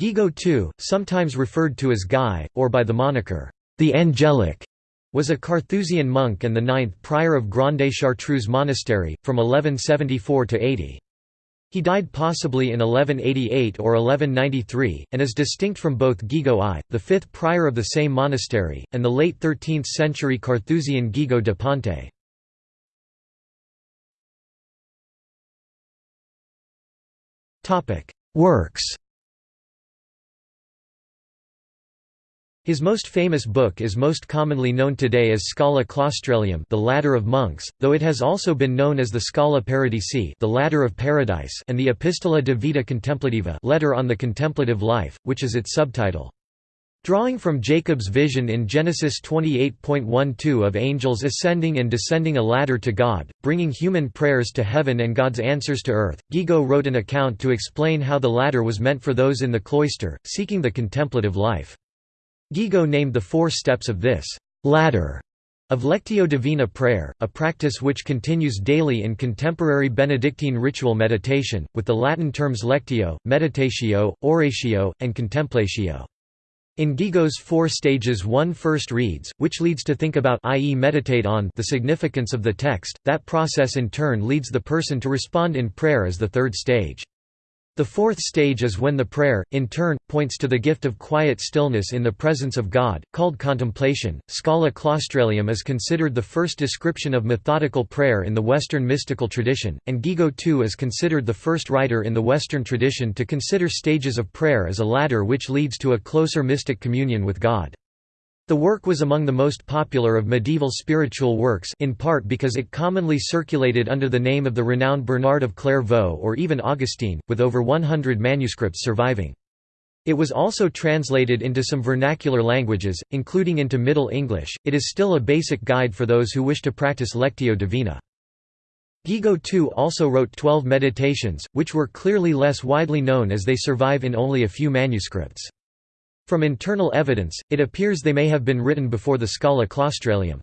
Guigo II, sometimes referred to as Guy, or by the moniker, the Angelic, was a Carthusian monk and the ninth prior of Grande Chartreuse Monastery, from 1174 to 80. He died possibly in 1188 or 1193, and is distinct from both Guigo I, the fifth prior of the same monastery, and the late 13th-century Carthusian Guigo de Ponte. Works His most famous book is most commonly known today as Scala Claustralium the Ladder of Monks, though it has also been known as the Scala Paradisi the Ladder of Paradise and the Epistola de Vita Contemplativa letter on the contemplative life, which is its subtitle. Drawing from Jacob's vision in Genesis 28.12 of angels ascending and descending a ladder to God, bringing human prayers to heaven and God's answers to earth, Guigo wrote an account to explain how the ladder was meant for those in the cloister, seeking the contemplative life. Guigo named the four steps of this ladder of Lectio Divina prayer, a practice which continues daily in contemporary Benedictine ritual meditation, with the Latin terms lectio, meditatio, oratio, and contemplatio. In Guigo's four stages one first reads, which leads to think about i.e. meditate on the significance of the text, that process in turn leads the person to respond in prayer as the third stage. The fourth stage is when the prayer, in turn, points to the gift of quiet stillness in the presence of God, called contemplation. Scala Claustralium is considered the first description of methodical prayer in the Western mystical tradition, and Guigo II is considered the first writer in the Western tradition to consider stages of prayer as a ladder which leads to a closer mystic communion with God. The work was among the most popular of medieval spiritual works in part because it commonly circulated under the name of the renowned Bernard of Clairvaux or even Augustine, with over 100 manuscripts surviving. It was also translated into some vernacular languages, including into Middle English. It is still a basic guide for those who wish to practice Lectio Divina. Guigo II also wrote twelve meditations, which were clearly less widely known as they survive in only a few manuscripts. From internal evidence, it appears they may have been written before the Scala Claustralium.